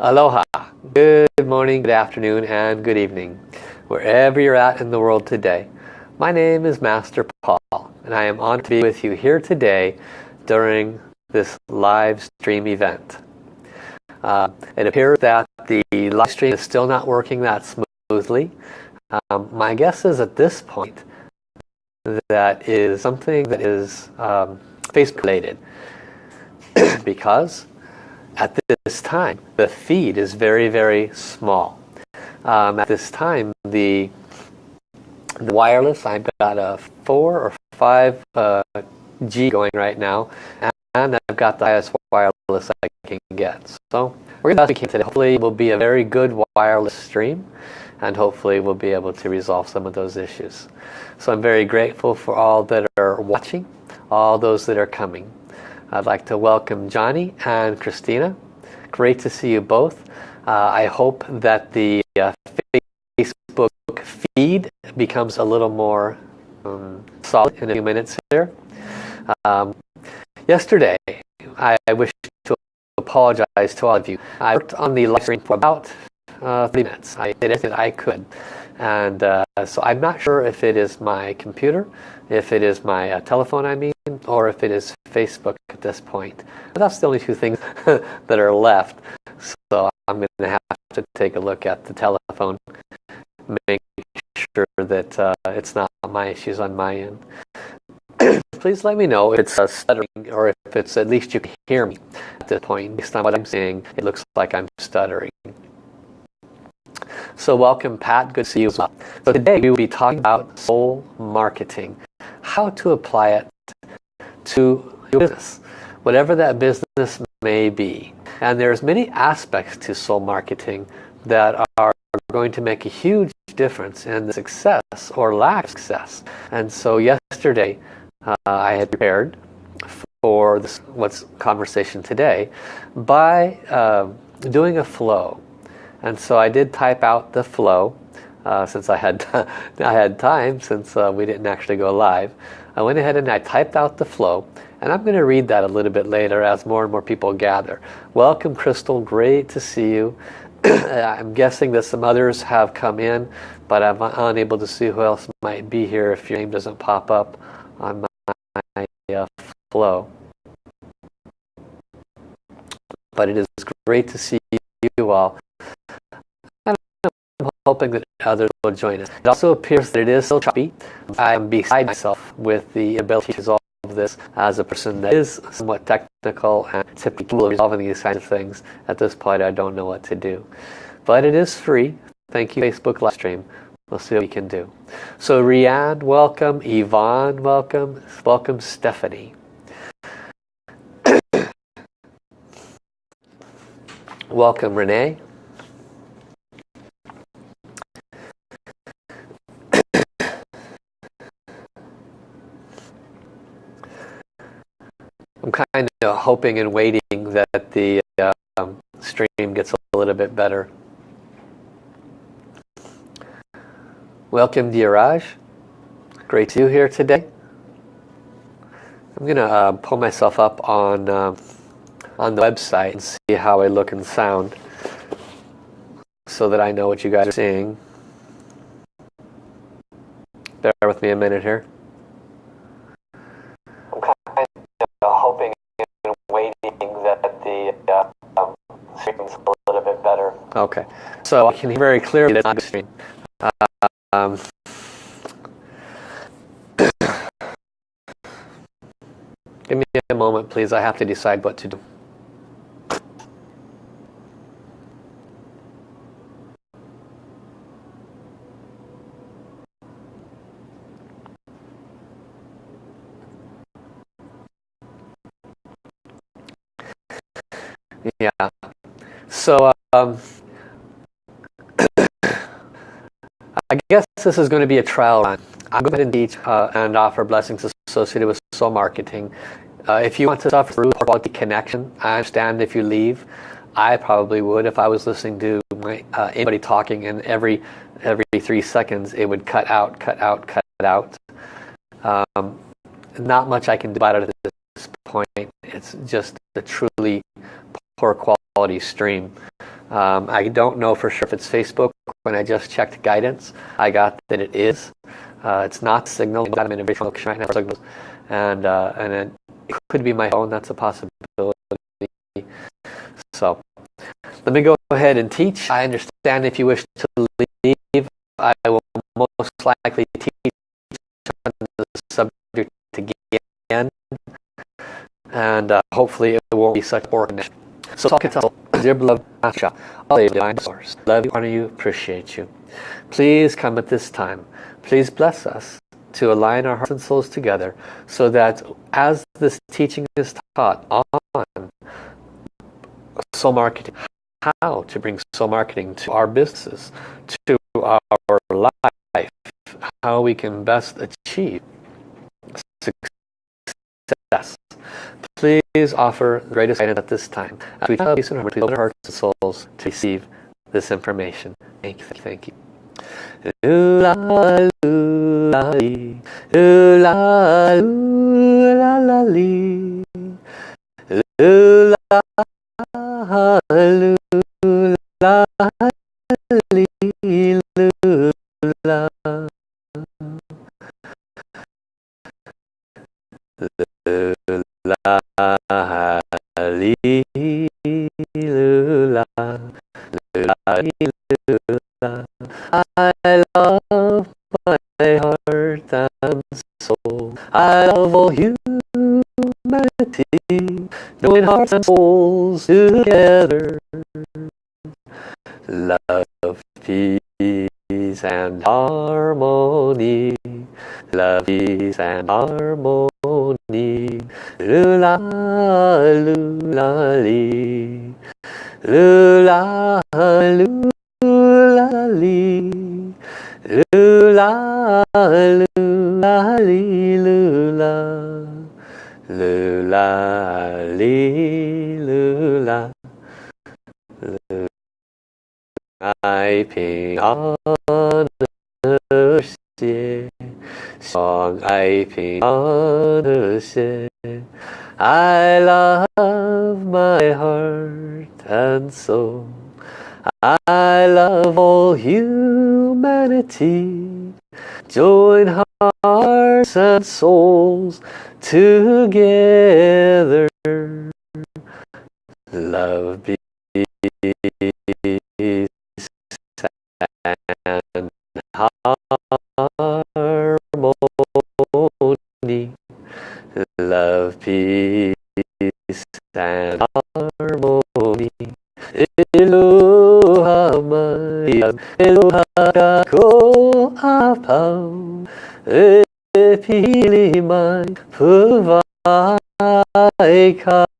Aloha. Good morning, good afternoon, and good evening. Wherever you're at in the world today. My name is Master Paul, and I am honored to be with you here today during this live stream event. Uh, it appears that the live stream is still not working that smoothly. Um, my guess is at this point that is something that is um, Facebook related because at this time the feed is very very small. Um, at this time the the wireless I've got a four or five uh, G going right now and I've got the highest wireless I can get. So we're going to today. Hopefully it will be a very good wireless stream and hopefully we'll be able to resolve some of those issues. So I'm very grateful for all that are watching all those that are coming I'd like to welcome Johnny and Christina. Great to see you both. Uh, I hope that the uh, Facebook feed becomes a little more um, solid in a few minutes here. Um, yesterday, I, I wish to apologize to all of you. I worked on the live stream for about uh, 30 minutes. I did everything I could. And uh, so I'm not sure if it is my computer, if it is my uh, telephone I mean, or if it is Facebook at this point. But that's the only two things that are left. So I'm going to have to take a look at the telephone, make sure that uh, it's not my issues on my end. Please let me know if it's uh, stuttering or if it's at least you can hear me at this point. Based on what I'm saying, it looks like I'm stuttering. So welcome Pat, good to see you as well. So today we will be talking about soul marketing, how to apply it to your business, whatever that business may be. And there's many aspects to soul marketing that are going to make a huge difference in the success or lack of success. And so yesterday uh, I had prepared for this what's conversation today by uh, doing a flow and so I did type out the flow uh, since I had I had time since uh, we didn't actually go live. I went ahead and I typed out the flow and I'm going to read that a little bit later as more and more people gather. Welcome Crystal, great to see you. I'm guessing that some others have come in but I'm unable to see who else might be here if your name doesn't pop up on my uh, flow. But it is great to see you all hoping that others will join us. It also appears that it is still choppy. I am beside myself with the ability to resolve this as a person that is somewhat technical and typically resolving these kinds of things. At this point, I don't know what to do. But it is free. Thank you, Facebook live stream. We'll see what we can do. So Riyadh, welcome. Yvonne, welcome. Welcome, Stephanie. welcome, Renee. I'm kind of hoping and waiting that the um, stream gets a little bit better. Welcome Dheeraj. Great to you here today. I'm going to uh, pull myself up on uh, on the website and see how I look and sound so that I know what you guys are seeing. Bear with me a minute here. Okay, so I can hear very clearly that not stream. Um, give me a moment, please. I have to decide what to do. Yeah. So, um, I guess this is going to be a trial run. I'm going to teach uh, and offer blessings associated with soul marketing. Uh, if you want to suffer through quality connection, I understand if you leave. I probably would if I was listening to my, uh, anybody talking and every every three seconds it would cut out, cut out, cut out. Um, not much I can do about it at this point. It's just a truly poor quality stream. Um, I don't know for sure if it's Facebook. When I just checked guidance, I got that it is. Uh, it's not Signal. I'm in a location right now. Signals, and uh, and it could be my phone. That's a possibility. So let me go ahead and teach. I understand if you wish to leave, I will most likely teach on the subject again, and uh, hopefully it won't be such connection. So talk it dear beloved Master Sha, all the divine source, love you, honor you, appreciate you. Please come at this time. Please bless us to align our hearts and souls together so that as this teaching is taught on soul marketing, how to bring soul marketing to our businesses, to our life, how we can best achieve success. Please offer the greatest guidance at this time. As we you, please open our hearts and souls to receive this information. Thank you. Thank you. Ooh I love my heart and soul. I love all humanity, join hearts and souls together. Love, peace and harmony. Love, peace and harmony. I love my heart and soul. I love all humanity. Join hearts and souls together. Love,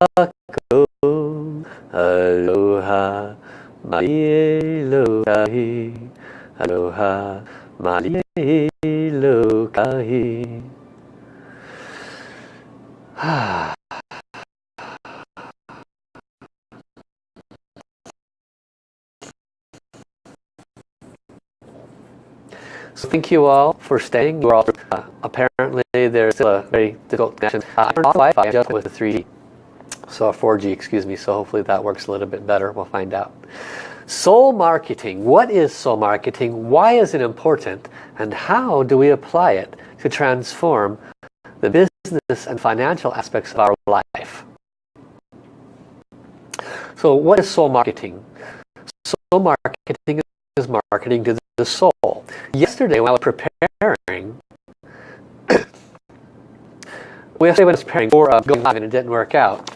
Kako Aloha Mai Elokahi Aloha Mai Elokahi Ah So thank you all for staying. We're all, uh, apparently there's still a very difficult connection. Uh, I turned off Wi-Fi just with the 3G, so 4G, excuse me. So hopefully that works a little bit better. We'll find out. Soul marketing. What is soul marketing? Why is it important? And how do we apply it to transform the business and financial aspects of our life? So what is soul marketing? Soul marketing is marketing to the soul. Yesterday was preparing, when I was preparing for uh, going live and it didn't work out,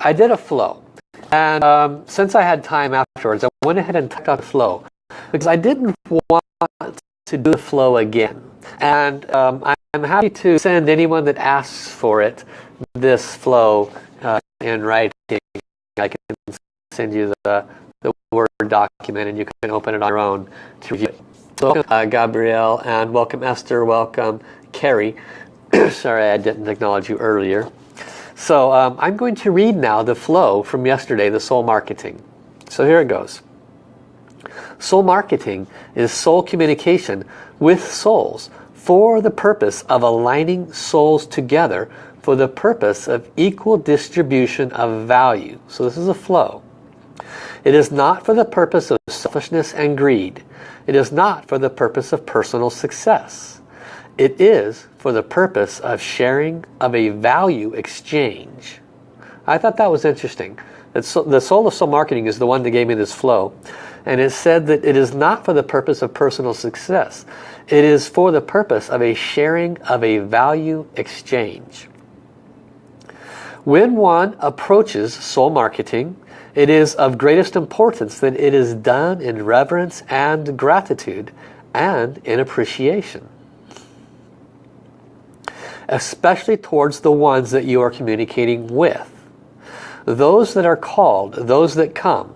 I did a flow. And um, since I had time afterwards, I went ahead and took out the flow because I didn't want to do the flow again. And um, I'm happy to send anyone that asks for it this flow uh, in writing. I can send you the the Word document and you can open it on your own to review it. So uh, Gabrielle and welcome Esther, welcome Carrie. Sorry I didn't acknowledge you earlier. So um, I'm going to read now the flow from yesterday, the soul marketing. So here it goes. Soul marketing is soul communication with souls for the purpose of aligning souls together for the purpose of equal distribution of value. So this is a flow. It is not for the purpose of selfishness and greed. It is not for the purpose of personal success. It is for the purpose of sharing of a value exchange. I thought that was interesting. The soul of soul marketing is the one that gave me this flow. And it said that it is not for the purpose of personal success. It is for the purpose of a sharing of a value exchange. When one approaches soul marketing, it is of greatest importance that it is done in reverence and gratitude and in appreciation. Especially towards the ones that you are communicating with. Those that are called, those that come,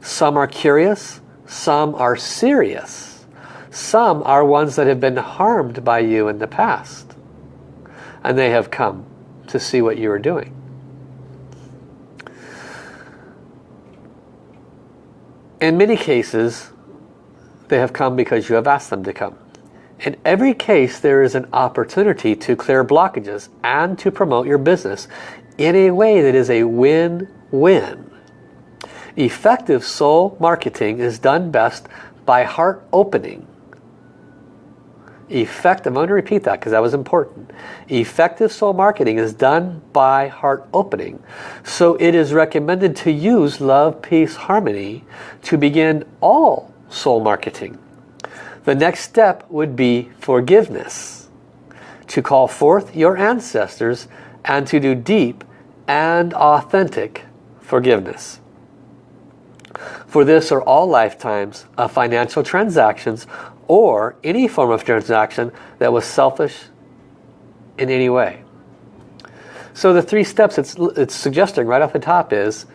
some are curious, some are serious. Some are ones that have been harmed by you in the past. And they have come to see what you are doing. In many cases, they have come because you have asked them to come. In every case, there is an opportunity to clear blockages and to promote your business in a way that is a win-win. Effective soul marketing is done best by heart opening. Effective, I'm going to repeat that because that was important. Effective soul marketing is done by heart opening. So it is recommended to use love, peace, harmony to begin all soul marketing. The next step would be forgiveness. To call forth your ancestors and to do deep and authentic forgiveness. For this are all lifetimes of financial transactions or any form of transaction that was selfish in any way. So the three steps it's, it's suggesting right off the top is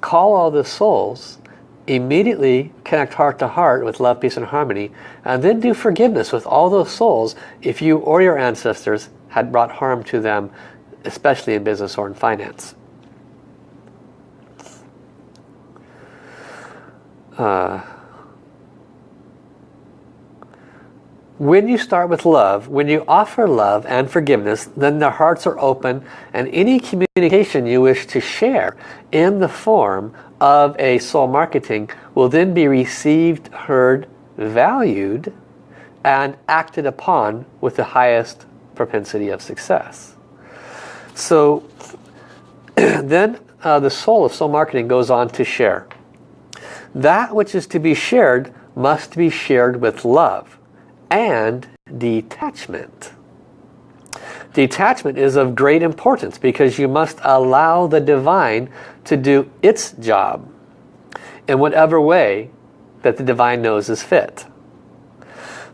call all the souls, immediately connect heart to heart with love, peace and harmony, and then do forgiveness with all those souls if you or your ancestors had brought harm to them, especially in business or in finance. Uh, when you start with love, when you offer love and forgiveness, then their hearts are open and any communication you wish to share in the form of a soul marketing will then be received, heard, valued, and acted upon with the highest propensity of success. So then uh, the soul of soul marketing goes on to share. That which is to be shared must be shared with love and detachment. Detachment is of great importance because you must allow the divine to do its job in whatever way that the divine knows is fit.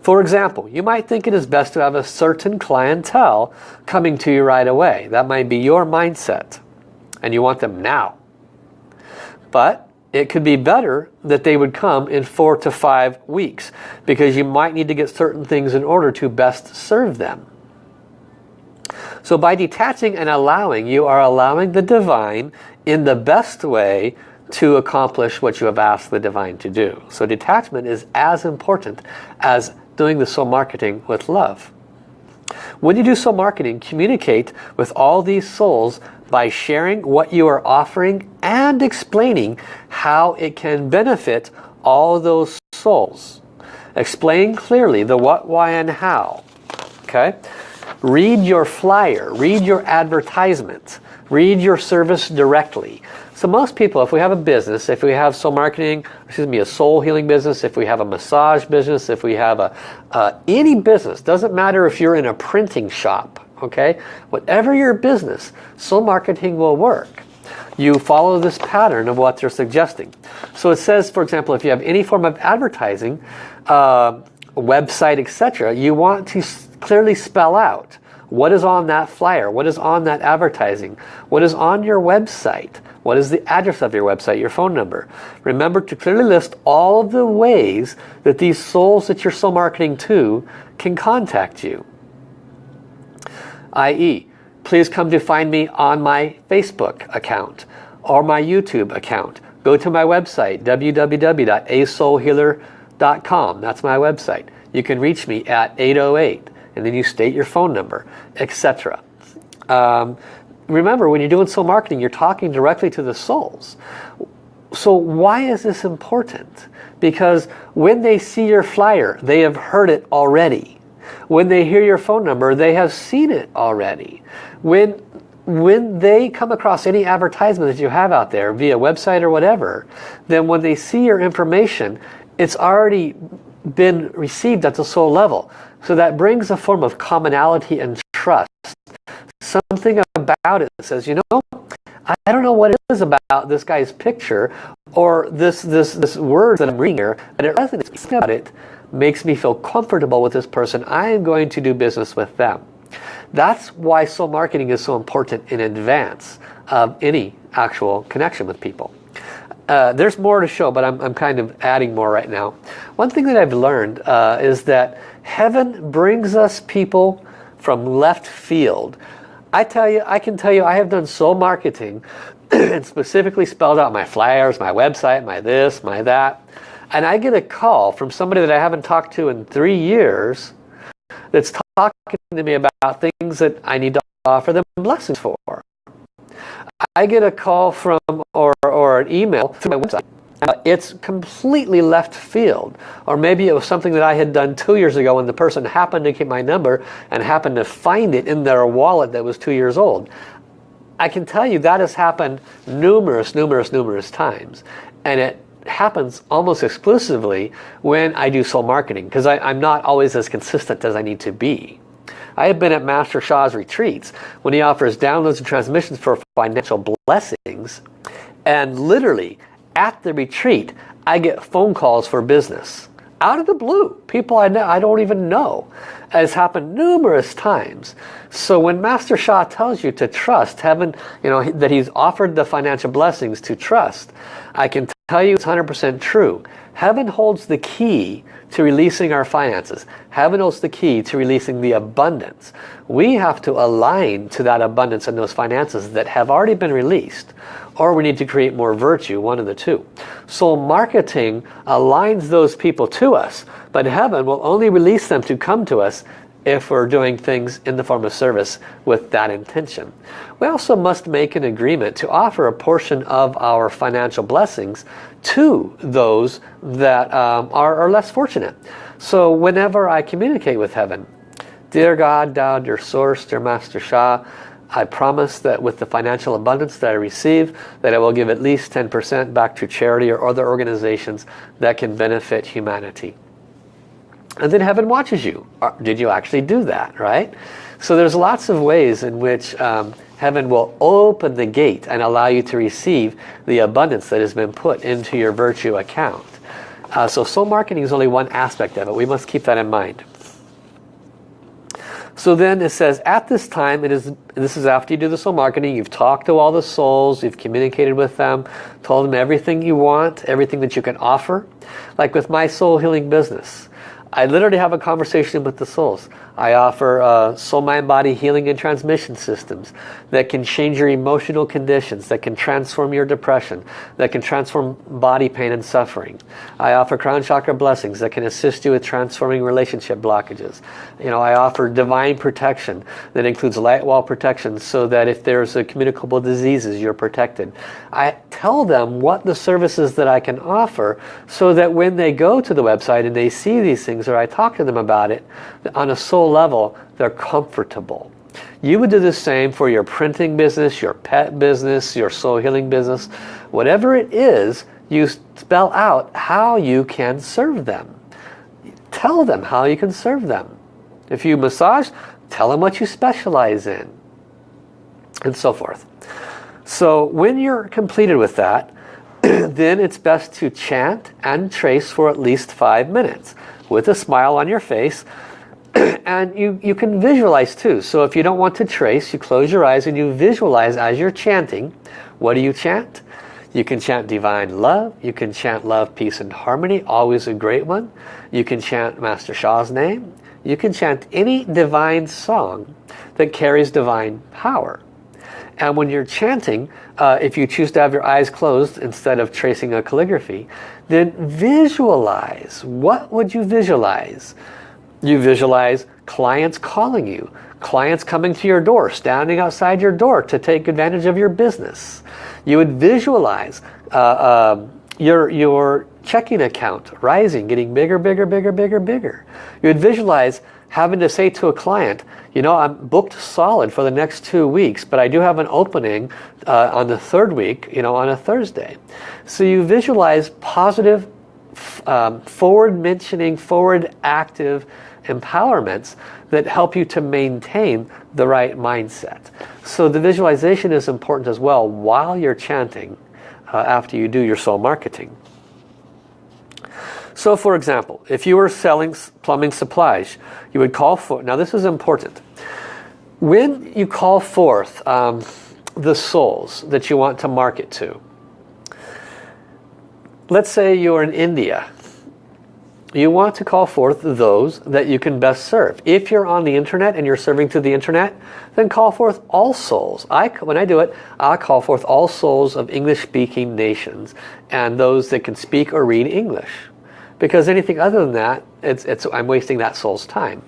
For example, you might think it is best to have a certain clientele coming to you right away. That might be your mindset and you want them now. But it could be better that they would come in four to five weeks because you might need to get certain things in order to best serve them. So by detaching and allowing, you are allowing the divine in the best way to accomplish what you have asked the divine to do. So detachment is as important as doing the soul marketing with love. When you do soul marketing, communicate with all these souls by sharing what you are offering and explaining how it can benefit all those souls. Explain clearly the what, why, and how. Okay? Read your flyer. Read your advertisement. Read your service directly. So most people, if we have a business, if we have soul marketing, excuse me, a soul healing business, if we have a massage business, if we have a uh, any business, doesn't matter if you're in a printing shop, okay? Whatever your business, soul marketing will work. You follow this pattern of what they're suggesting. So it says, for example, if you have any form of advertising, uh, website, etc., you want to clearly spell out what is on that flyer, what is on that advertising, what is on your website, what is the address of your website, your phone number. Remember to clearly list all of the ways that these souls that you're soul marketing to can contact you i.e. please come to find me on my Facebook account or my YouTube account. Go to my website www.asoulhealer.com that's my website. You can reach me at 808 and then you state your phone number etc. Um, remember when you're doing soul marketing you're talking directly to the souls. so why is this important? Because when they see your flyer, they have heard it already. When they hear your phone number, they have seen it already. When, when they come across any advertisement that you have out there via website or whatever, then when they see your information, it's already been received at the soul level. So that brings a form of commonality and trust. Something about it says, you know, I don't know what it is about this guy's picture or this this this word that I'm reading here, but it resonates about it makes me feel comfortable with this person. I am going to do business with them. That's why soul marketing is so important in advance of any actual connection with people. Uh, there's more to show, but I'm, I'm, kind of adding more right now. One thing that I've learned uh, is that heaven brings us people from left field I tell you, I can tell you I have done soul marketing and specifically spelled out my flyers, my website, my this, my that. And I get a call from somebody that I haven't talked to in three years that's talking to me about things that I need to offer them blessings for. I get a call from or, or an email through my website uh, it's completely left field. Or maybe it was something that I had done two years ago and the person happened to get my number and happened to find it in their wallet that was two years old. I can tell you that has happened numerous, numerous, numerous times. And it happens almost exclusively when I do soul marketing because I'm not always as consistent as I need to be. I have been at Master Sha's retreats when he offers downloads and transmissions for financial blessings and literally at the retreat, I get phone calls for business. Out of the blue. People I, know, I don't even know. It's happened numerous times. So when Master Sha tells you to trust heaven, you know, that he's offered the financial blessings to trust, I can tell you it's 100% true. Heaven holds the key to releasing our finances. Heaven holds the key to releasing the abundance. We have to align to that abundance and those finances that have already been released or we need to create more virtue, one of the two. Soul marketing aligns those people to us, but heaven will only release them to come to us if we're doing things in the form of service with that intention. We also must make an agreement to offer a portion of our financial blessings to those that um, are, are less fortunate. So whenever I communicate with heaven, Dear God, Tao, dear Source, dear Master Sha, I promise that with the financial abundance that I receive, that I will give at least 10% back to charity or other organizations that can benefit humanity. And then heaven watches you. Did you actually do that, right? So there's lots of ways in which um, heaven will open the gate and allow you to receive the abundance that has been put into your virtue account. Uh, so soul marketing is only one aspect of it. We must keep that in mind. So then it says, at this time, it is. this is after you do the soul marketing, you've talked to all the souls, you've communicated with them, told them everything you want, everything that you can offer. Like with my soul healing business. I literally have a conversation with the souls. I offer uh, soul, mind, body healing and transmission systems that can change your emotional conditions, that can transform your depression, that can transform body pain and suffering. I offer crown chakra blessings that can assist you with transforming relationship blockages. You know, I offer divine protection that includes light wall protection so that if there's a communicable diseases, you're protected. I tell them what the services that I can offer so that when they go to the website and they see these things or I talk to them about it on a soul level, they're comfortable. You would do the same for your printing business, your pet business, your soul healing business. Whatever it is, you spell out how you can serve them. Tell them how you can serve them. If you massage, tell them what you specialize in. And so forth. So when you're completed with that, then it's best to chant and trace for at least five minutes with a smile on your face and you, you can visualize too. So if you don't want to trace, you close your eyes and you visualize as you're chanting. What do you chant? You can chant divine love. You can chant love, peace and harmony. Always a great one. You can chant Master Sha's name. You can chant any divine song that carries divine power. And when you're chanting, uh, if you choose to have your eyes closed instead of tracing a calligraphy, then visualize. What would you visualize? You visualize clients calling you, clients coming to your door, standing outside your door to take advantage of your business. You would visualize uh, uh, your, your checking account rising, getting bigger, bigger, bigger, bigger, bigger. You would visualize having to say to a client, you know, I'm booked solid for the next two weeks, but I do have an opening uh, on the third week, you know, on a Thursday. So you visualize positive, um, forward mentioning, forward active empowerments that help you to maintain the right mindset. So the visualization is important as well while you're chanting uh, after you do your soul marketing. So for example, if you were selling plumbing supplies, you would call for, now this is important. When you call forth um, the souls that you want to market to, let's say you're in India you want to call forth those that you can best serve. If you're on the internet and you're serving to the internet, then call forth all souls. I, when I do it, I call forth all souls of English-speaking nations and those that can speak or read English. Because anything other than that, it's, it's, I'm wasting that soul's time.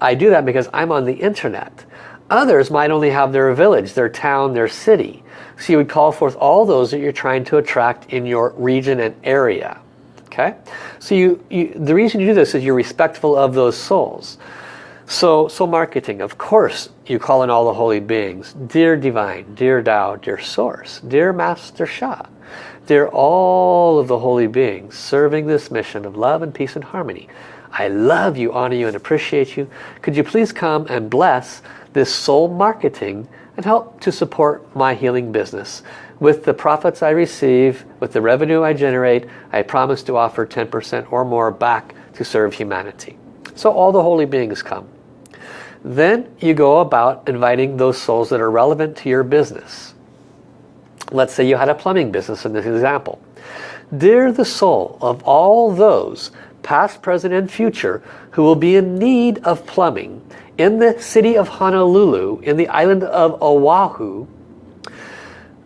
I do that because I'm on the internet. Others might only have their village, their town, their city. So you would call forth all those that you're trying to attract in your region and area. Okay, so you, you the reason you do this is you're respectful of those souls. So, so marketing, of course, you call in all the holy beings. Dear Divine, Dear Tao, Dear Source, Dear Master Sha, Dear all of the holy beings serving this mission of love and peace and harmony. I love you, honor you, and appreciate you. Could you please come and bless this soul marketing and help to support my healing business? With the profits I receive, with the revenue I generate, I promise to offer 10% or more back to serve humanity. So all the holy beings come. Then you go about inviting those souls that are relevant to your business. Let's say you had a plumbing business in this example. Dear the soul of all those, past, present, and future, who will be in need of plumbing in the city of Honolulu, in the island of Oahu,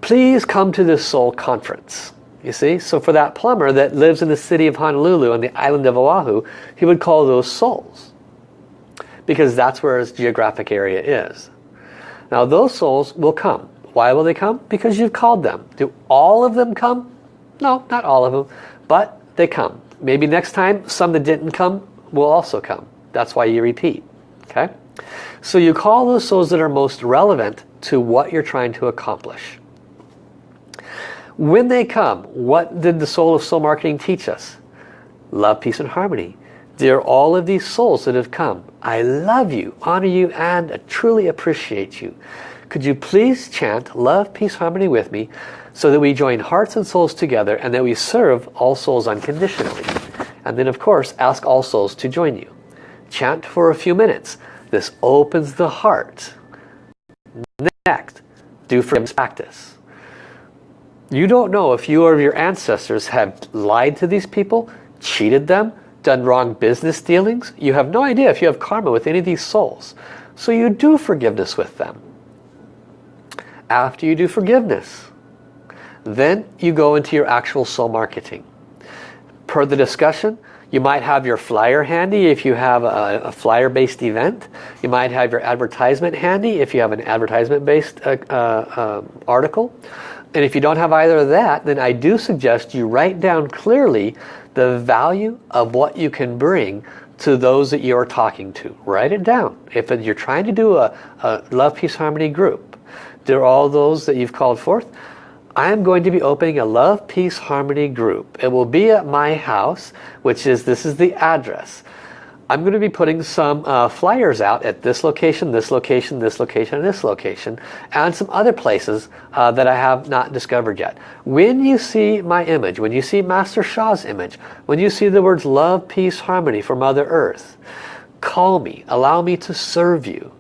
please come to this soul conference. You see, so for that plumber that lives in the city of Honolulu on the island of Oahu, he would call those souls. Because that's where his geographic area is. Now those souls will come. Why will they come? Because you've called them. Do all of them come? No, not all of them. But they come. Maybe next time some that didn't come will also come. That's why you repeat. Okay? So you call those souls that are most relevant to what you're trying to accomplish. When they come, what did the soul of soul marketing teach us? Love, peace, and harmony. Dear all of these souls that have come, I love you, honor you, and truly appreciate you. Could you please chant love, peace, harmony with me so that we join hearts and souls together and that we serve all souls unconditionally. And then of course, ask all souls to join you. Chant for a few minutes. This opens the heart. Next, do forgiveness practice. You don't know if you or your ancestors have lied to these people, cheated them, done wrong business dealings. You have no idea if you have karma with any of these souls. So you do forgiveness with them. After you do forgiveness, then you go into your actual soul marketing. Per the discussion, you might have your flyer handy if you have a, a flyer-based event. You might have your advertisement handy if you have an advertisement-based uh, uh, uh, article. And if you don't have either of that, then I do suggest you write down clearly the value of what you can bring to those that you're talking to. Write it down. If you're trying to do a, a Love, Peace, Harmony group, there are all those that you've called forth. I am going to be opening a Love, Peace, Harmony group. It will be at my house, which is, this is the address. I'm going to be putting some uh, flyers out at this location, this location, this location, and this location, and some other places uh, that I have not discovered yet. When you see my image, when you see Master Sha's image, when you see the words love, peace, harmony for Mother Earth, call me, allow me to serve you.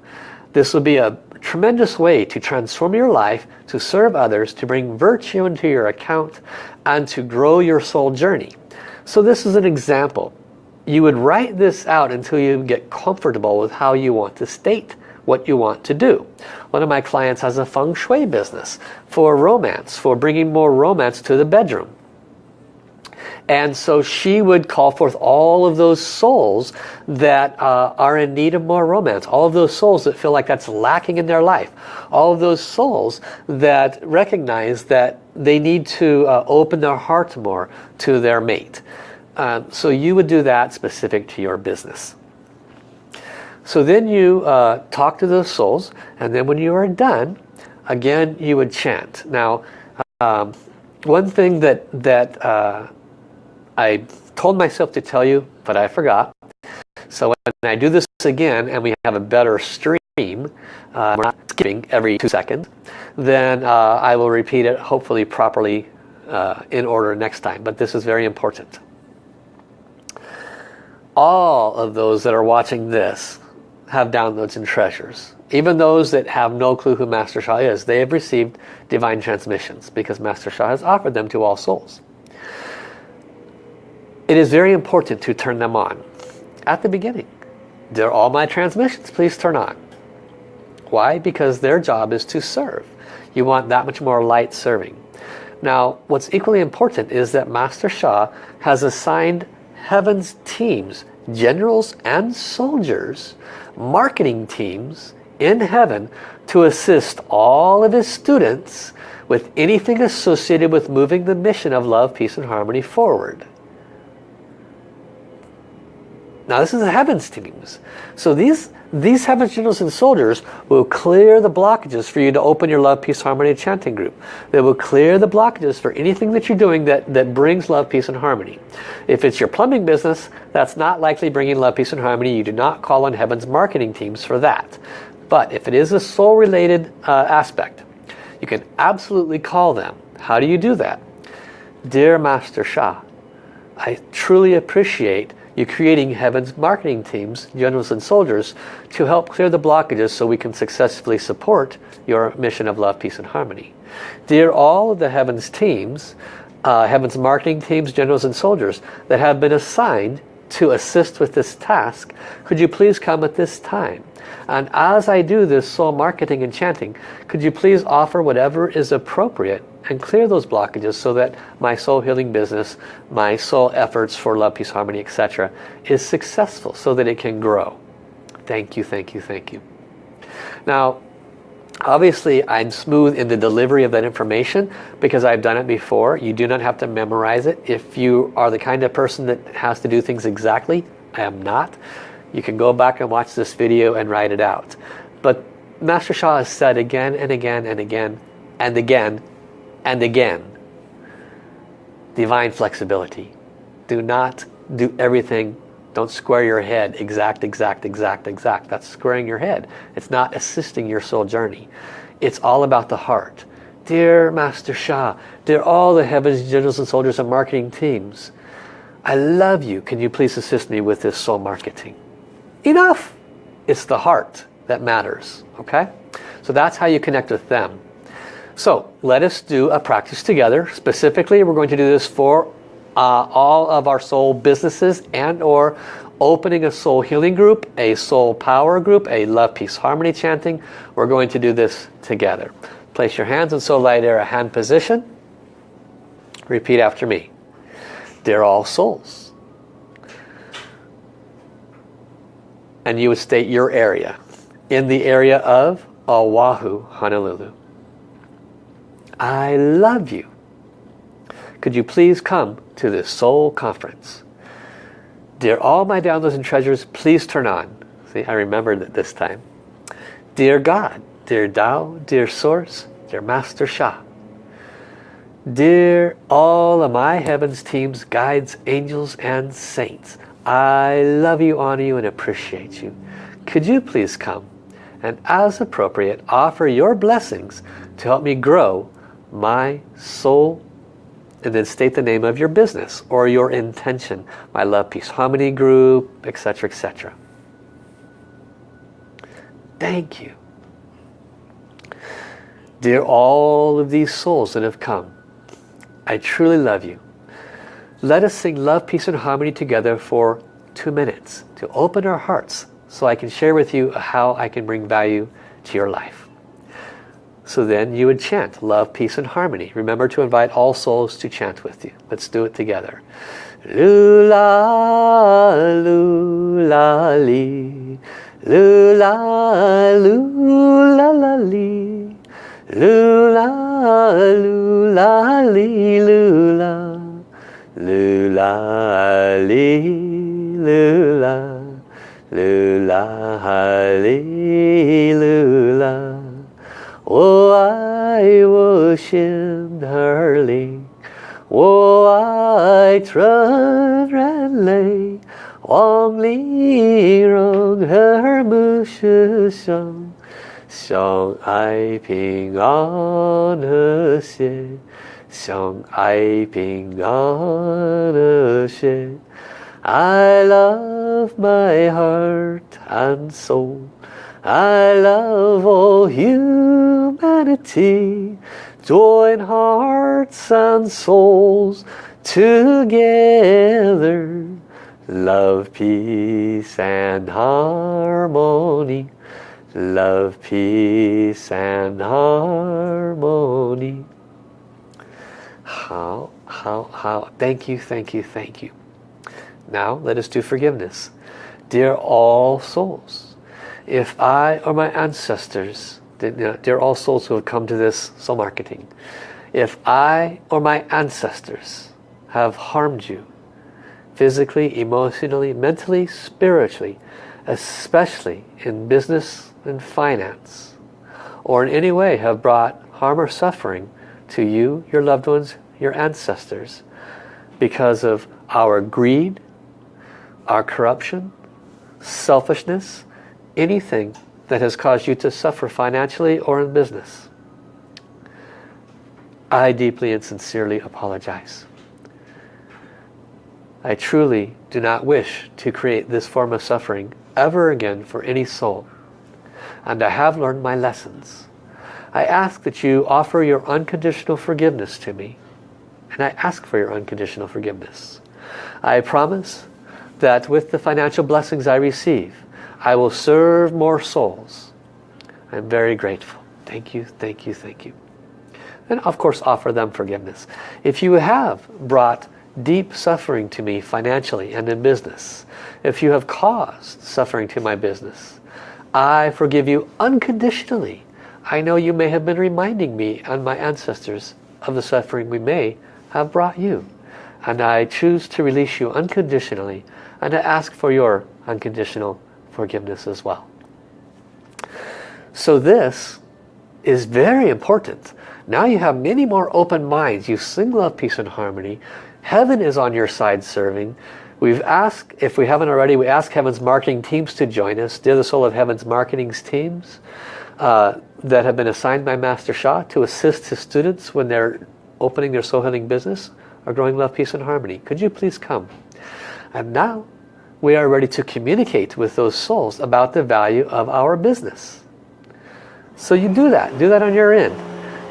This will be a tremendous way to transform your life, to serve others, to bring virtue into your account, and to grow your soul journey. So this is an example you would write this out until you get comfortable with how you want to state what you want to do. One of my clients has a feng shui business for romance, for bringing more romance to the bedroom. And so she would call forth all of those souls that uh, are in need of more romance. All of those souls that feel like that's lacking in their life. All of those souls that recognize that they need to uh, open their heart more to their mate. Uh, so you would do that specific to your business. So then you uh, talk to those souls and then when you are done, again you would chant. Now um, one thing that, that uh, I told myself to tell you, but I forgot. So when I do this again and we have a better stream, uh, we're not skipping every two seconds, then uh, I will repeat it hopefully properly uh, in order next time. But this is very important. All of those that are watching this have downloads and treasures. Even those that have no clue who Master Sha is, they have received divine transmissions because Master Sha has offered them to all souls it is very important to turn them on at the beginning. They're all my transmissions, please turn on. Why? Because their job is to serve. You want that much more light serving. Now, what's equally important is that Master Sha has assigned heaven's teams, generals and soldiers, marketing teams in heaven to assist all of his students with anything associated with moving the mission of love, peace and harmony forward. Now this is the heavens teams. So these, these heavens generals and soldiers will clear the blockages for you to open your love, peace, harmony chanting group. They will clear the blockages for anything that you're doing that, that brings love, peace and harmony. If it's your plumbing business, that's not likely bringing love, peace and harmony. You do not call on heaven's marketing teams for that. But if it is a soul related uh, aspect, you can absolutely call them. How do you do that? Dear Master Sha, I truly appreciate you're creating heaven's marketing teams, generals and soldiers, to help clear the blockages so we can successfully support your mission of love, peace and harmony. Dear all of the heavens teams, uh, heaven's marketing teams, generals and soldiers that have been assigned to assist with this task, could you please come at this time? And as I do this soul marketing and chanting, could you please offer whatever is appropriate and clear those blockages so that my soul healing business, my soul efforts for love, peace, harmony, etc. is successful so that it can grow. Thank you, thank you, thank you. Now, obviously I'm smooth in the delivery of that information because I've done it before. You do not have to memorize it. If you are the kind of person that has to do things exactly, I am not. You can go back and watch this video and write it out. But Master Sha has said again and again and again and again and again divine flexibility. Do not do everything. Don't square your head. Exact exact exact exact. That's squaring your head. It's not assisting your soul journey. It's all about the heart. Dear master Sha, dear all the heavens generals and soldiers and marketing teams I love you. Can you please assist me with this soul marketing? Enough. It's the heart that matters okay? So that's how you connect with them so let us do a practice together. Specifically, we're going to do this for uh, all of our soul businesses and or opening a soul healing group, a soul power group, a love, peace, harmony chanting. We're going to do this together. Place your hands in soul light air, a hand position. Repeat after me. Dear all souls. And you would state your area. In the area of Oahu, Honolulu. I love you. Could you please come to this soul conference? Dear all my downloads and treasures, please turn on. See, I remembered it this time. Dear God, dear Tao, dear Source, dear Master Sha. Dear all of my heavens teams, guides, angels, and saints, I love you, honor you, and appreciate you. Could you please come and as appropriate offer your blessings to help me grow my soul and then state the name of your business or your intention. My love peace harmony group etc etc thank you. Dear all of these souls that have come I truly love you. Let us sing love peace and harmony together for two minutes to open our hearts so I can share with you how I can bring value to your life So then you would chant love, peace, and harmony. Remember to invite all souls to chant with you. Let's do it together. Lula, lula, li. Lula, lula, la, li. Lula, lula, li, lula. Lula, li, lula. Lula, li, lula. Oh, I was in her ling. Oh, I trod and lay. Wang li rong her shi xiang. Xiang ai ping an he xie. Xiang ai ping an he xie. I love my heart and soul. I love all humanity. Join hearts and souls together. Love, peace and harmony. Love, peace and harmony. How, how, how. Thank you, thank you, thank you. Now let us do forgiveness. Dear all souls, if I or my ancestors, they're all souls who have come to this soul marketing, if I or my ancestors have harmed you, physically, emotionally, mentally, spiritually, especially in business and finance, or in any way have brought harm or suffering to you, your loved ones, your ancestors, because of our greed, our corruption, selfishness, anything that has caused you to suffer financially or in business. I deeply and sincerely apologize. I truly do not wish to create this form of suffering ever again for any soul. And I have learned my lessons. I ask that you offer your unconditional forgiveness to me. And I ask for your unconditional forgiveness. I promise that with the financial blessings I receive, I will serve more souls. I'm very grateful. Thank you, thank you, thank you. And of course offer them forgiveness. If you have brought deep suffering to me financially and in business, if you have caused suffering to my business, I forgive you unconditionally. I know you may have been reminding me and my ancestors of the suffering we may have brought you. And I choose to release you unconditionally and to ask for your unconditional forgiveness as well. So this is very important. Now you have many more open minds. You sing love, peace and harmony. Heaven is on your side serving. We've asked, if we haven't already, we ask Heaven's marketing teams to join us. They're the soul of Heaven's marketing teams uh, that have been assigned by Master Sha to assist his students when they're opening their soul healing business or growing love, peace and harmony. Could you please come? And now we are ready to communicate with those souls about the value of our business. So you do that. Do that on your end.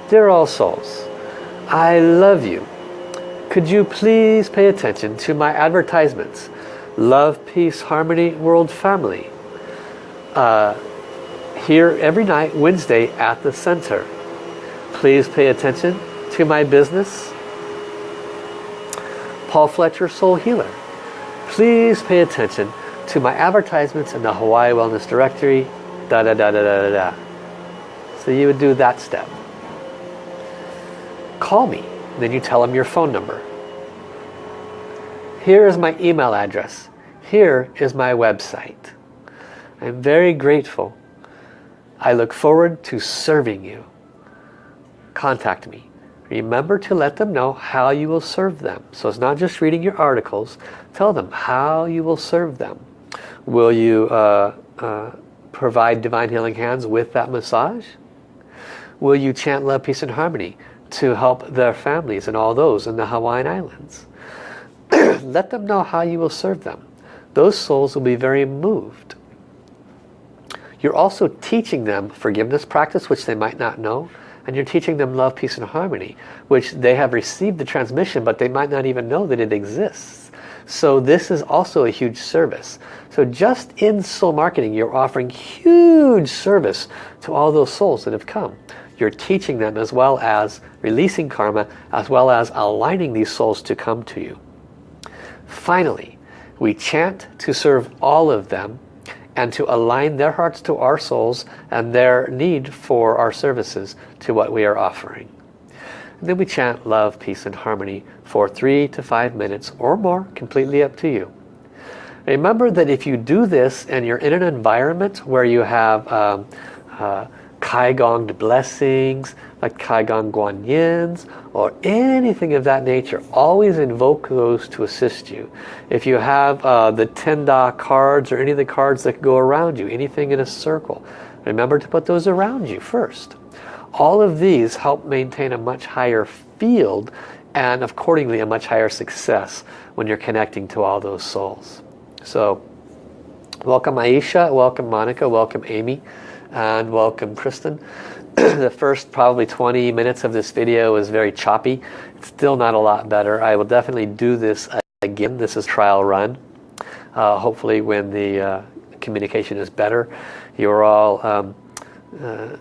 Dear all souls, I love you. Could you please pay attention to my advertisements? Love, Peace, Harmony, World Family. Uh, here every night, Wednesday at the center. Please pay attention to my business. Paul Fletcher Soul Healer please pay attention to my advertisements in the Hawaii Wellness Directory, da da da da da da. So you would do that step. Call me, then you tell them your phone number. Here is my email address. Here is my website. I'm very grateful. I look forward to serving you. Contact me. Remember to let them know how you will serve them. So it's not just reading your articles. Tell them how you will serve them. Will you uh, uh, provide Divine Healing Hands with that massage? Will you chant love, peace and harmony to help their families and all those in the Hawaiian Islands? let them know how you will serve them. Those souls will be very moved. You're also teaching them forgiveness practice, which they might not know and you're teaching them love, peace and harmony, which they have received the transmission, but they might not even know that it exists. So this is also a huge service. So just in soul marketing, you're offering huge service to all those souls that have come. you're teaching them as well as releasing karma as well as aligning these souls to come to you. Finally, we chant to serve all of them and to align their hearts to our souls and their need for our services to what we are offering. And then we chant love, peace and harmony for three to five minutes or more, completely up to you. Remember that if you do this and you're in an environment where you have um, uh, Kaigonged blessings, like Kai Guang Guanyins, or anything of that nature, always invoke those to assist you. If you have uh, the Tenda cards or any of the cards that go around you, anything in a circle, remember to put those around you first. All of these help maintain a much higher field and accordingly a much higher success when you're connecting to all those souls. So welcome Aisha, welcome Monica, welcome Amy, and welcome Kristen. the first probably 20 minutes of this video is very choppy. It's still not a lot better. I will definitely do this again. This is trial run. Uh, hopefully when the uh, communication is better. You're all um, uh,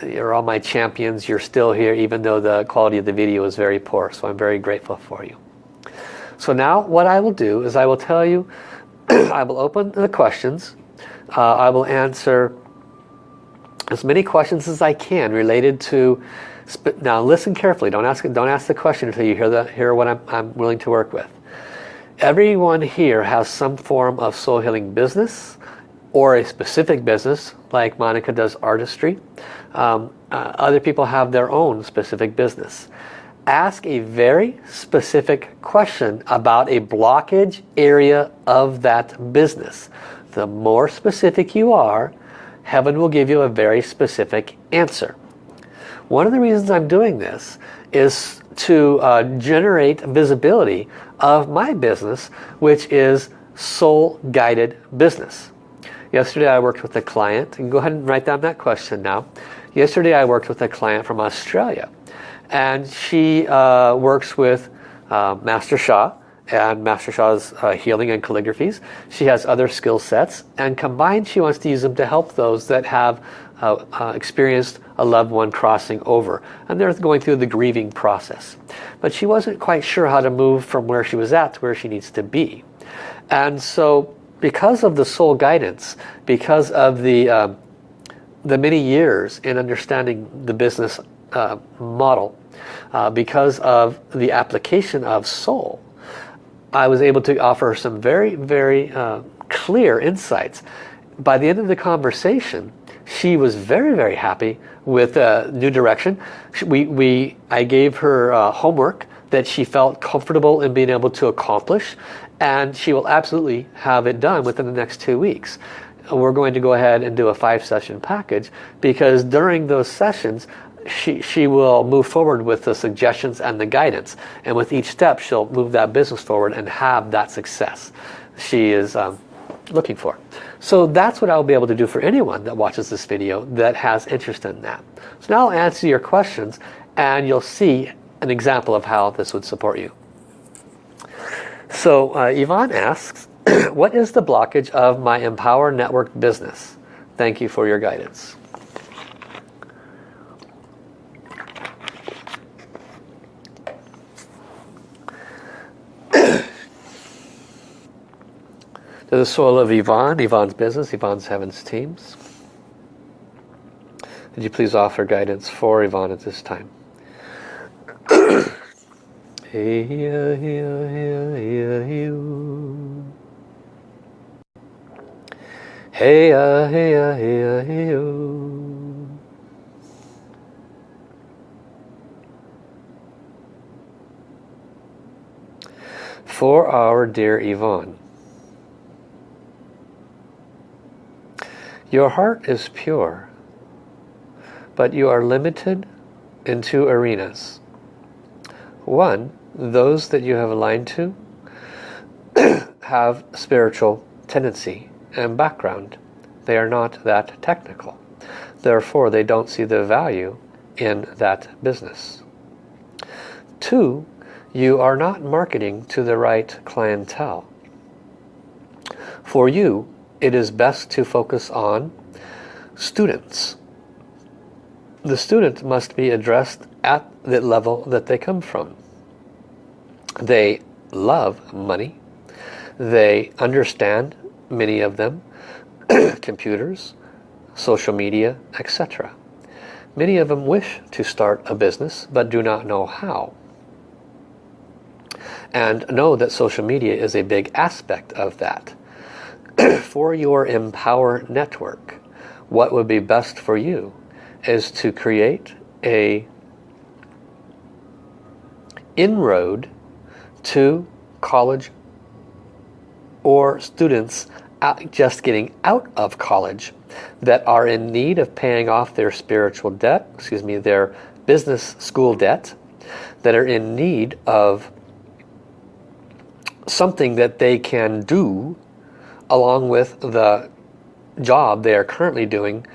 you're all my champions. You're still here even though the quality of the video is very poor. So I'm very grateful for you. So now what I will do is I will tell you, I will open the questions. Uh, I will answer as many questions as I can related to now listen carefully. Don't ask don't ask the question until you hear the hear what I'm, I'm willing to work with. Everyone here has some form of soul healing business or a specific business like Monica does artistry. Um, uh, other people have their own specific business. Ask a very specific question about a blockage area of that business. The more specific you are heaven will give you a very specific answer. One of the reasons I'm doing this is to uh, generate visibility of my business, which is soul guided business. Yesterday I worked with a client, and go ahead and write down that question now. Yesterday I worked with a client from Australia and she uh, works with uh, Master Sha and Master Sha's uh, healing and calligraphies. She has other skill sets and combined she wants to use them to help those that have uh, uh, experienced a loved one crossing over and they're going through the grieving process. But she wasn't quite sure how to move from where she was at to where she needs to be. And so because of the soul guidance, because of the, um, the many years in understanding the business uh, model, uh, because of the application of soul, I was able to offer some very, very uh, clear insights. By the end of the conversation, she was very, very happy with uh, New Direction. We, we, I gave her uh, homework that she felt comfortable in being able to accomplish and she will absolutely have it done within the next two weeks. We're going to go ahead and do a five session package because during those sessions she, she will move forward with the suggestions and the guidance. And with each step, she'll move that business forward and have that success she is um, looking for. So that's what I'll be able to do for anyone that watches this video that has interest in that. So now I'll answer your questions and you'll see an example of how this would support you. So uh, Yvonne asks, what is the blockage of my Empower Network business? Thank you for your guidance. The soul of Yvonne, Yvonne's business, Yvonne's Heavens teams. Could you please offer guidance for Yvonne at this time? Hey, uh, hey, uh, hey, uh, hey, For our dear Yvonne, Your heart is pure, but you are limited in two arenas. One, those that you have aligned to have spiritual tendency and background. They are not that technical. Therefore, they don't see the value in that business. Two, you are not marketing to the right clientele. For you, it is best to focus on students. the student must be addressed at the level that they come from. They love money. They understand, many of them, computers, social media, etc. Many of them wish to start a business but do not know how. And know that social media is a big aspect of that. for your Empower network, what would be best for you is to create a inroad to college or students just getting out of college that are in need of paying off their spiritual debt, excuse me, their business school debt, that are in need of something that they can do along with the job they are currently doing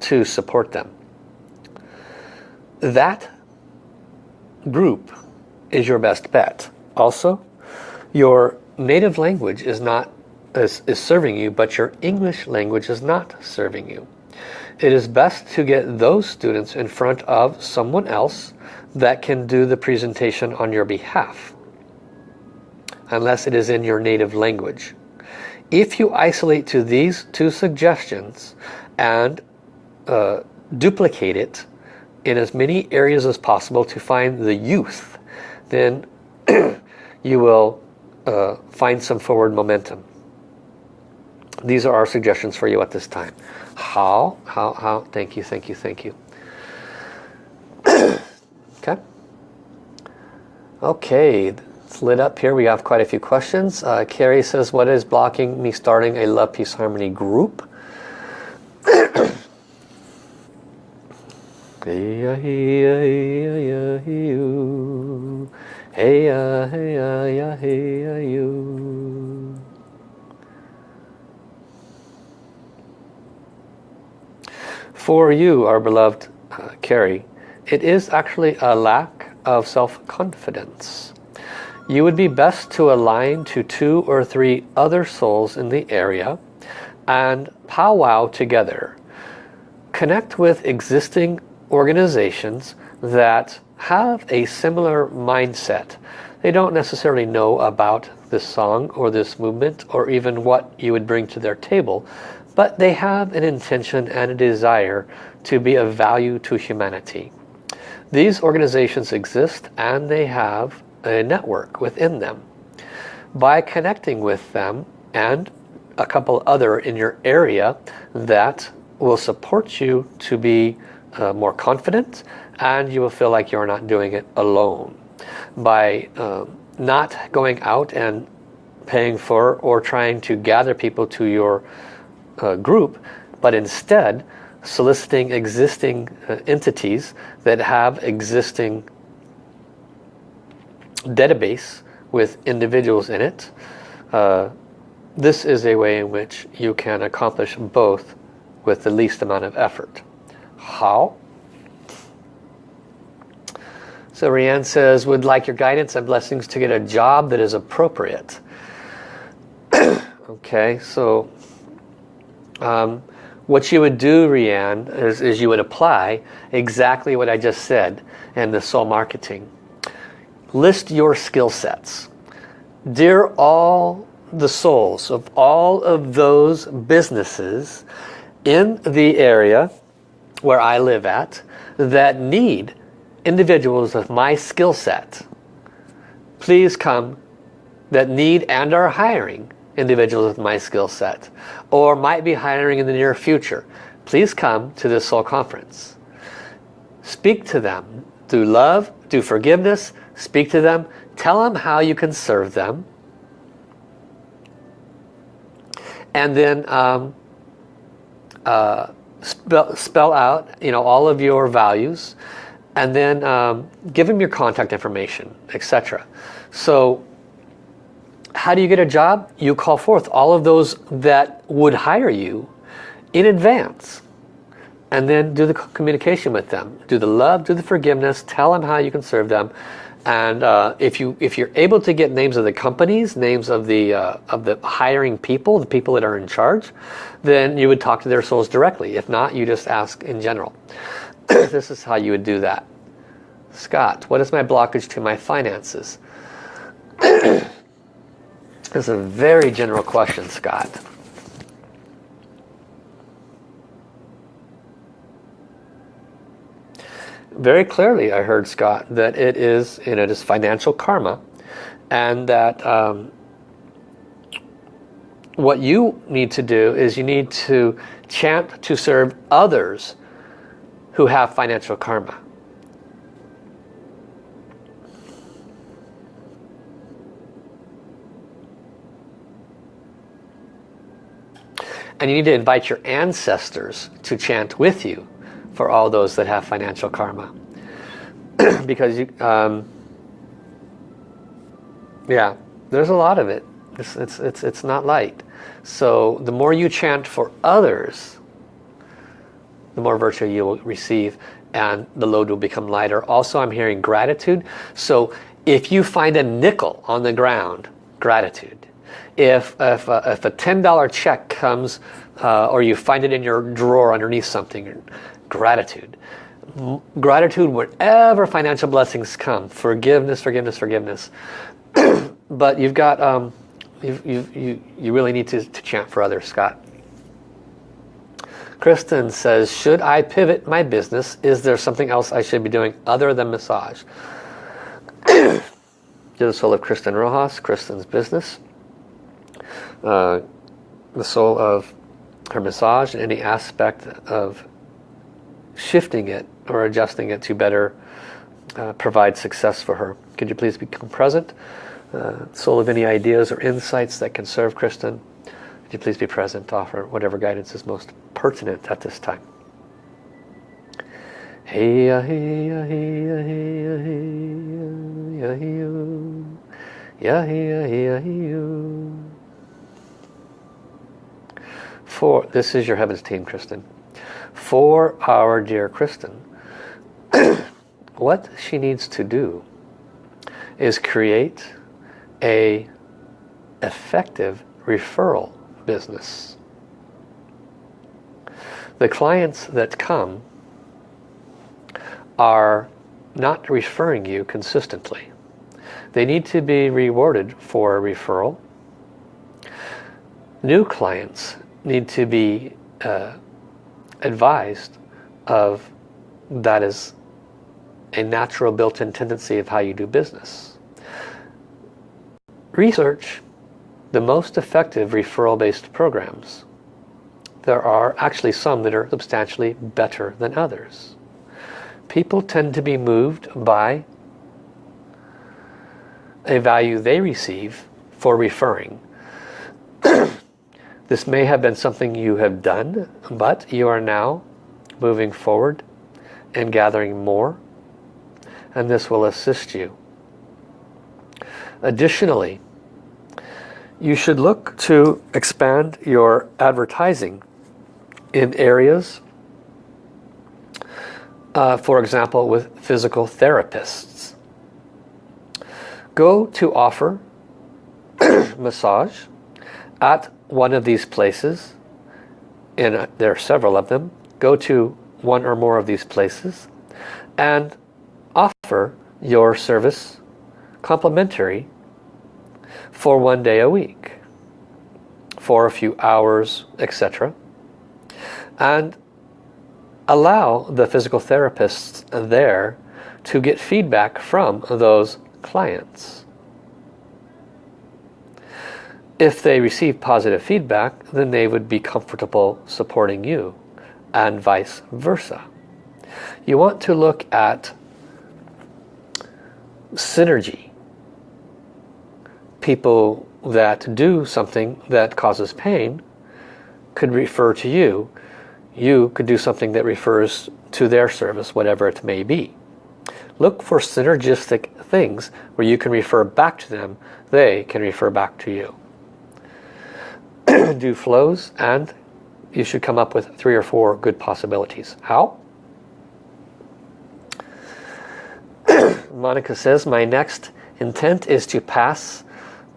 to support them. That group is your best bet. Also, your native language is not is, is serving you, but your English language is not serving you. It is best to get those students in front of someone else that can do the presentation on your behalf, unless it is in your native language. If you isolate to these two suggestions and uh, duplicate it in as many areas as possible to find the youth, then you will uh, find some forward momentum. These are our suggestions for you at this time. How? How? How? Thank you, thank you, thank you. okay. Okay, it's lit up here. We have quite a few questions. Uh, Carrie says, what is blocking me starting a Love, Peace, Harmony group? For you, our beloved uh, Carrie, it is actually a lack of self-confidence. You would be best to align to two or three other souls in the area and powwow together. Connect with existing organizations that have a similar mindset. They don't necessarily know about this song or this movement or even what you would bring to their table, but they have an intention and a desire to be of value to humanity. These organizations exist and they have a network within them. By connecting with them and a couple other in your area that will support you to be uh, more confident and you will feel like you're not doing it alone. By uh, not going out and paying for or trying to gather people to your uh, group, but instead soliciting existing uh, entities that have existing database with individuals in it. Uh, this is a way in which you can accomplish both with the least amount of effort. How? So Rianne says, would like your guidance and blessings to get a job that is appropriate. okay, so um, what you would do, Rianne, is, is you would apply exactly what I just said in the soul marketing. List your skill sets. Dear all the souls of all of those businesses in the area where I live at that need individuals of my skill set. Please come that need and are hiring individuals with my skill set or might be hiring in the near future. Please come to this soul conference. Speak to them. through love, through forgiveness, speak to them, tell them how you can serve them. And then um, uh, spell, spell out you know all of your values. And then um, give them your contact information etc so how do you get a job? You call forth all of those that would hire you in advance. And then do the communication with them. Do the love do the forgiveness. Tell them how you can serve them and uh, if you if you're able to get names of the companies names of the uh, of the hiring people the people that are in charge then you would talk to their souls directly if not you just ask in general this is how you would do that. Scott, what is my blockage to my finances? is a very general question, Scott. Very clearly I heard, Scott, that it is, you know, it is financial karma and that um, what you need to do is you need to chant to serve others who have financial karma. And you need to invite your ancestors to chant with you for all those that have financial karma. because you, um, yeah, there's a lot of it. It's, it's, it's, it's not light. So the more you chant for others, the more virtue you will receive and the load will become lighter. Also, I'm hearing gratitude. So if you find a nickel on the ground, gratitude. If, if, a, if a $10 check comes uh, or you find it in your drawer underneath something, gratitude. Gratitude wherever financial blessings come. Forgiveness, forgiveness, forgiveness. but you've got, um, you you, you really need to, to chant for others, Scott. Kristen says, should I pivot my business? Is there something else I should be doing other than massage? To the soul of Kristen Rojas, Kristen's business. Uh, the soul of her massage and any aspect of shifting it or adjusting it to better uh, provide success for her. Could you please become present? Uh, soul of any ideas or insights that can serve Kristen. Could you please be present, offer whatever guidance is most pertinent at this time. Hey, uh, hey, uh, hey, uh, hey, uh, hey, uh, hey, uh, hey, uh. Yeah, yeah, yeah, yeah. For this is your heavens team, Kristen. For our dear Kristen, what she needs to do is create a effective referral business. The clients that come are not referring you consistently. They need to be rewarded for a referral. New clients need to be uh, advised of that is a natural built-in tendency of how you do business. Research the most effective referral-based programs. There are actually some that are substantially better than others. People tend to be moved by a value they receive for referring. this may have been something you have done, but you are now moving forward and gathering more, and this will assist you. Additionally, you should look to expand your advertising in areas, uh, for example, with physical therapists. Go to offer massage at one of these places, and uh, there are several of them. Go to one or more of these places and offer your service complimentary for one day a week for a few hours etc and allow the physical therapists there to get feedback from those clients if they receive positive feedback then they would be comfortable supporting you and vice versa you want to look at synergy people that do something that causes pain could refer to you. You could do something that refers to their service, whatever it may be. Look for synergistic things where you can refer back to them, they can refer back to you. do flows and you should come up with three or four good possibilities. How? Monica says, my next intent is to pass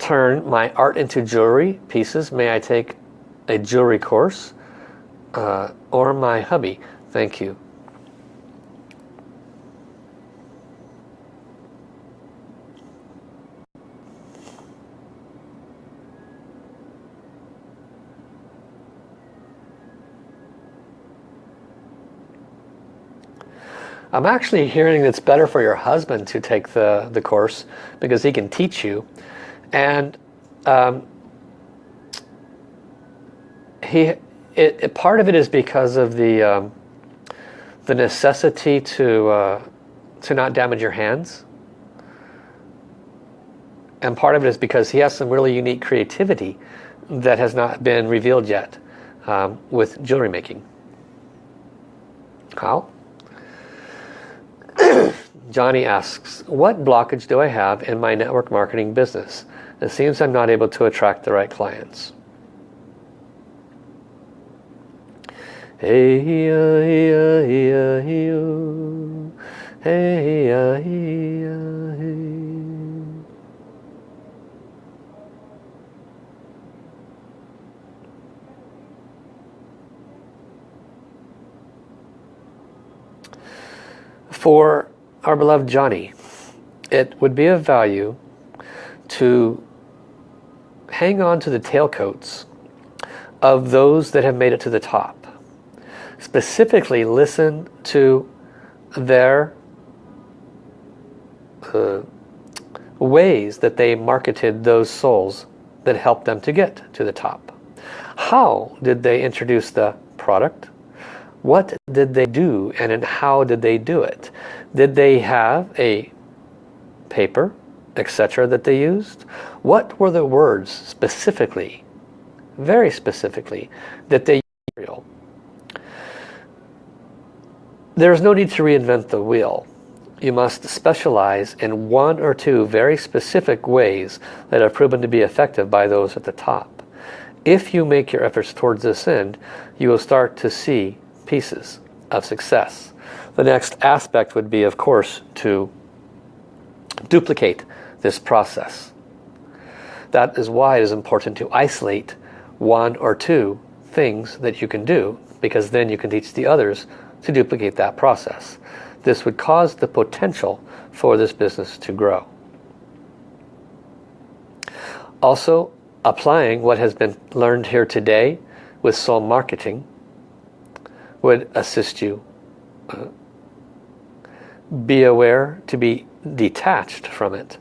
turn my art into jewelry pieces. May I take a jewelry course? Uh, or my hubby. Thank you. I'm actually hearing it's better for your husband to take the, the course because he can teach you. And um, he, it, it, part of it is because of the, um, the necessity to, uh, to not damage your hands. And part of it is because he has some really unique creativity that has not been revealed yet um, with jewelry making. How? Johnny asks, what blockage do I have in my network marketing business? It seems I'm not able to attract the right clients. Hey, hey, hey, hey, hey, hey, hey. For our beloved Johnny, it would be of value to hang on to the tailcoats of those that have made it to the top. Specifically listen to their uh, ways that they marketed those souls that helped them to get to the top. How did they introduce the product, what did they do and how did they do it? Did they have a paper, etc. that they used? What were the words specifically, very specifically, that they used? There's no need to reinvent the wheel. You must specialize in one or two very specific ways that have proven to be effective by those at the top. If you make your efforts towards this end, you will start to see pieces of success. The next aspect would be, of course, to duplicate this process. That is why it is important to isolate one or two things that you can do because then you can teach the others to duplicate that process. This would cause the potential for this business to grow. Also, applying what has been learned here today with soul marketing would assist you. Be aware to be detached from it.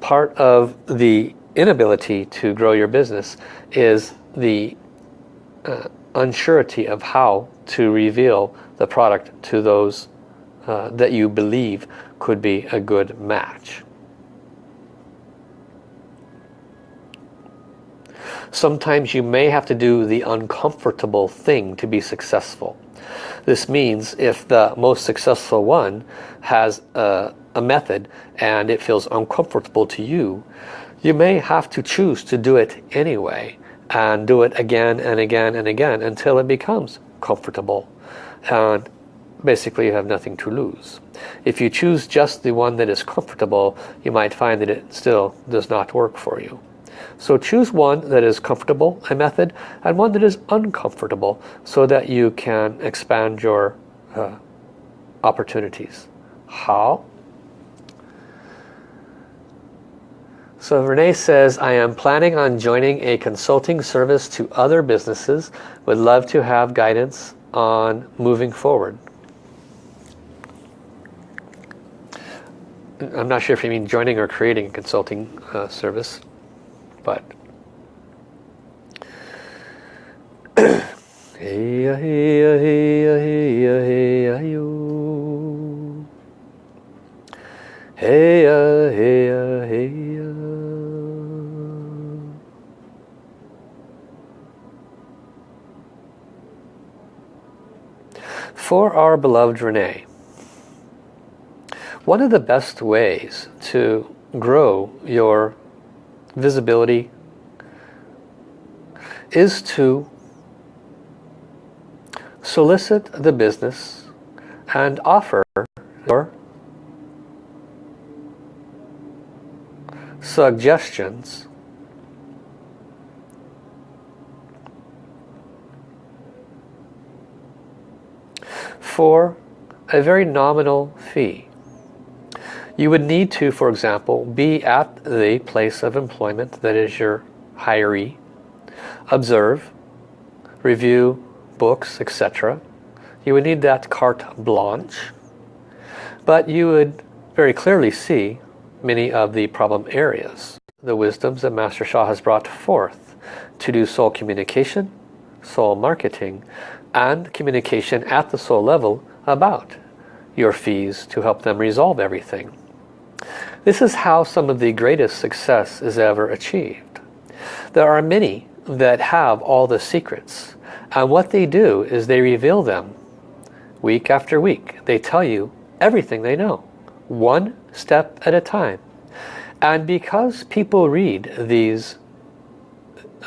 Part of the inability to grow your business is the uh, unsurety of how to reveal the product to those uh, that you believe could be a good match. Sometimes you may have to do the uncomfortable thing to be successful. This means if the most successful one has a, a method and it feels uncomfortable to you, you may have to choose to do it anyway and do it again and again and again until it becomes comfortable and basically you have nothing to lose. If you choose just the one that is comfortable you might find that it still does not work for you. So choose one that is comfortable, a method, and one that is uncomfortable so that you can expand your uh, opportunities. How? So Renee says, I am planning on joining a consulting service to other businesses. Would love to have guidance on moving forward. I'm not sure if you mean joining or creating a consulting uh, service but hey hey hey hey hey yo hey hey hey For our beloved Renee, one of the best ways to grow your visibility is to solicit the business and offer your suggestions for a very nominal fee. You would need to, for example, be at the place of employment that is your hiree, observe, review books, etc. You would need that carte blanche. But you would very clearly see many of the problem areas. The wisdoms that Master Sha has brought forth to do soul communication, soul marketing, and communication at the soul level about your fees to help them resolve everything. This is how some of the greatest success is ever achieved. There are many that have all the secrets and what they do is they reveal them week after week. They tell you everything they know, one step at a time. And because people read these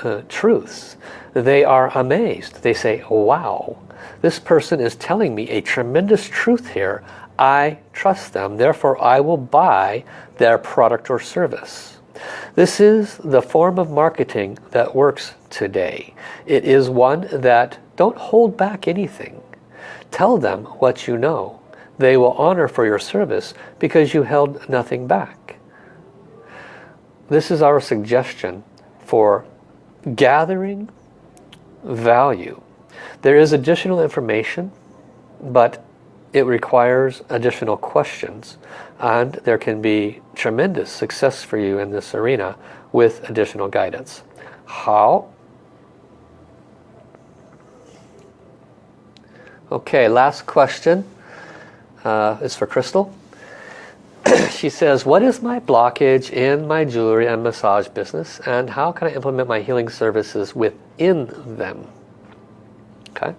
uh, truths, they are amazed. They say, wow, this person is telling me a tremendous truth here. I trust them, therefore I will buy their product or service. This is the form of marketing that works today. It is one that don't hold back anything. Tell them what you know. They will honor for your service because you held nothing back. This is our suggestion for gathering value. There is additional information, but it requires additional questions and there can be tremendous success for you in this arena with additional guidance. How? Okay, last question uh, is for Crystal. she says, what is my blockage in my jewelry and massage business and how can I implement my healing services within them? Okay.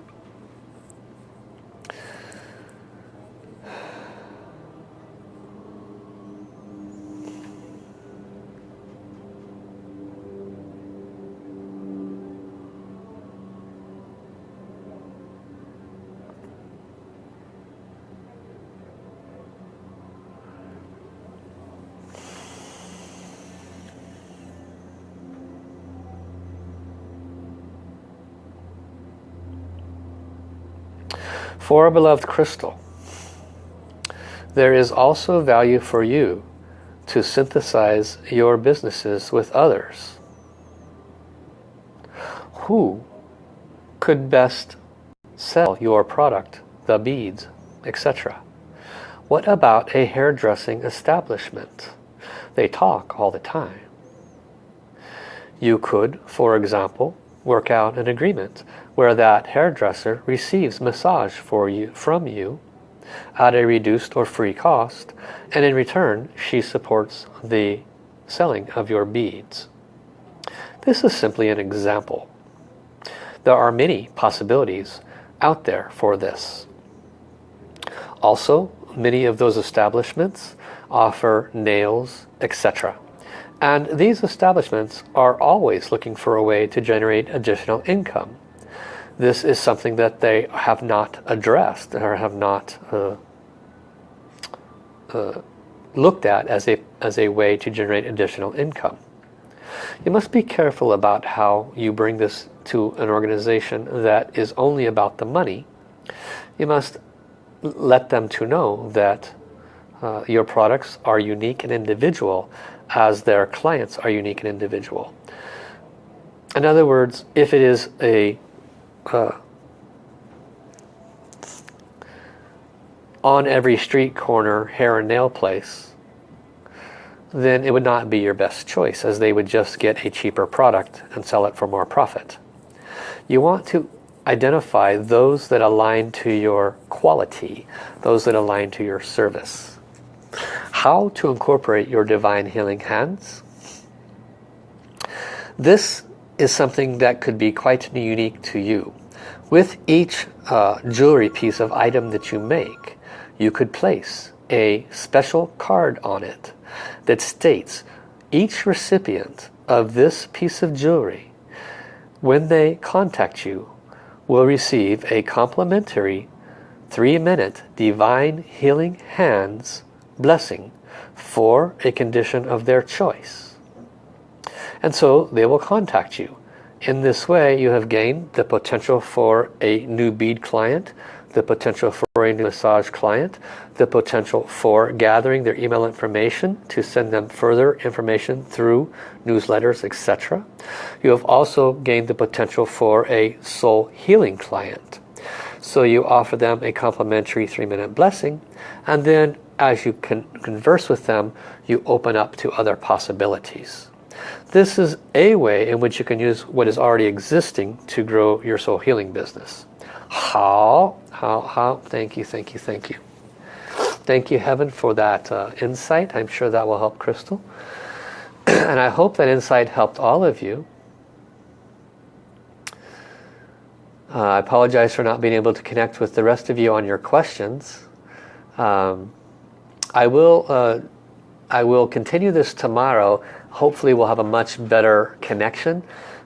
For beloved crystal, there is also value for you to synthesize your businesses with others. Who could best sell your product, the beads, etc.? What about a hairdressing establishment? They talk all the time. You could, for example, work out an agreement where that hairdresser receives massage for you from you at a reduced or free cost and in return she supports the selling of your beads. This is simply an example. There are many possibilities out there for this. Also, many of those establishments offer nails, etc. And these establishments are always looking for a way to generate additional income. This is something that they have not addressed or have not uh, uh, looked at as a, as a way to generate additional income. You must be careful about how you bring this to an organization that is only about the money. You must let them to know that uh, your products are unique and individual as their clients are unique and individual. In other words, if it is a uh, on every street corner hair and nail place, then it would not be your best choice as they would just get a cheaper product and sell it for more profit. You want to identify those that align to your quality, those that align to your service how to incorporate your divine healing hands. This is something that could be quite unique to you. With each uh, jewelry piece of item that you make, you could place a special card on it that states each recipient of this piece of jewelry, when they contact you, will receive a complimentary three-minute Divine Healing Hands blessing for a condition of their choice. And so they will contact you. In this way you have gained the potential for a new bead client, the potential for a new massage client, the potential for gathering their email information to send them further information through newsletters, etc. You have also gained the potential for a soul healing client. So you offer them a complimentary three-minute blessing and then as you can converse with them, you open up to other possibilities. This is a way in which you can use what is already existing to grow your soul healing business. How? How? How? Thank you, thank you, thank you. Thank you, Heaven, for that uh, insight. I'm sure that will help Crystal. and I hope that insight helped all of you. Uh, I apologize for not being able to connect with the rest of you on your questions. Um, I will uh, I will continue this tomorrow. Hopefully we'll have a much better connection.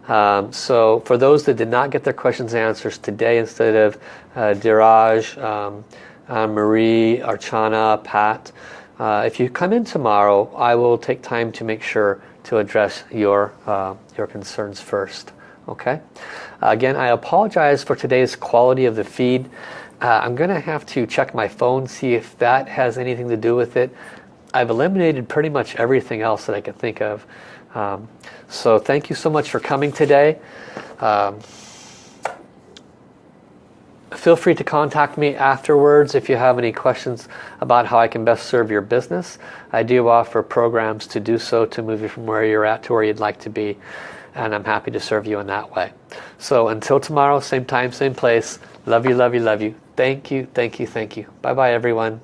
Um, so for those that did not get their questions and answers today instead of uh, Diraj, um, uh, Marie, Archana, Pat, uh, if you come in tomorrow, I will take time to make sure to address your, uh, your concerns first. Okay. Again, I apologize for today's quality of the feed. Uh, I'm going to have to check my phone, see if that has anything to do with it. I've eliminated pretty much everything else that I could think of. Um, so thank you so much for coming today. Um, feel free to contact me afterwards if you have any questions about how I can best serve your business. I do offer programs to do so to move you from where you're at to where you'd like to be and I'm happy to serve you in that way. So until tomorrow, same time, same place. Love you, love you, love you. Thank you, thank you, thank you. Bye-bye everyone.